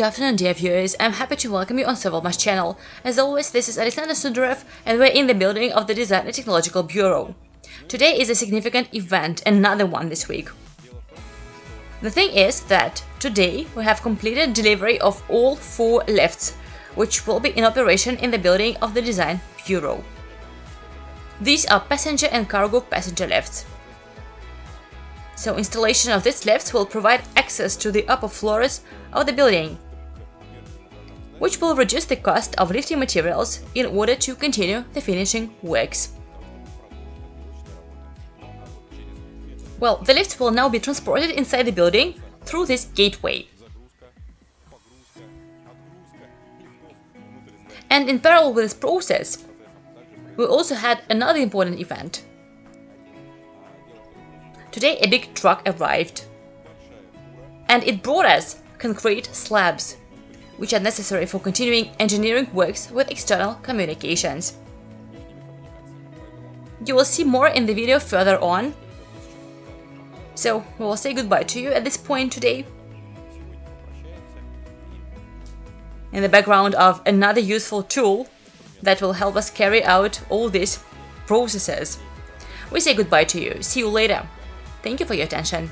good afternoon dear viewers, I'm happy to welcome you on Servalmash channel. As always, this is Alexander Sudarev and we're in the building of the Design and Technological Bureau. Today is a significant event, another one this week. The thing is that today we have completed delivery of all four lifts, which will be in operation in the building of the Design Bureau. These are passenger and cargo passenger lifts. So installation of these lifts will provide access to the upper floors of the building, which will reduce the cost of lifting materials in order to continue the finishing works. Well, the lifts will now be transported inside the building through this gateway. And in parallel with this process, we also had another important event. Today a big truck arrived, and it brought us concrete slabs, which are necessary for continuing engineering works with external communications. You will see more in the video further on, so we will say goodbye to you at this point today. In the background of another useful tool that will help us carry out all these processes. We say goodbye to you. See you later. Thank you for your attention.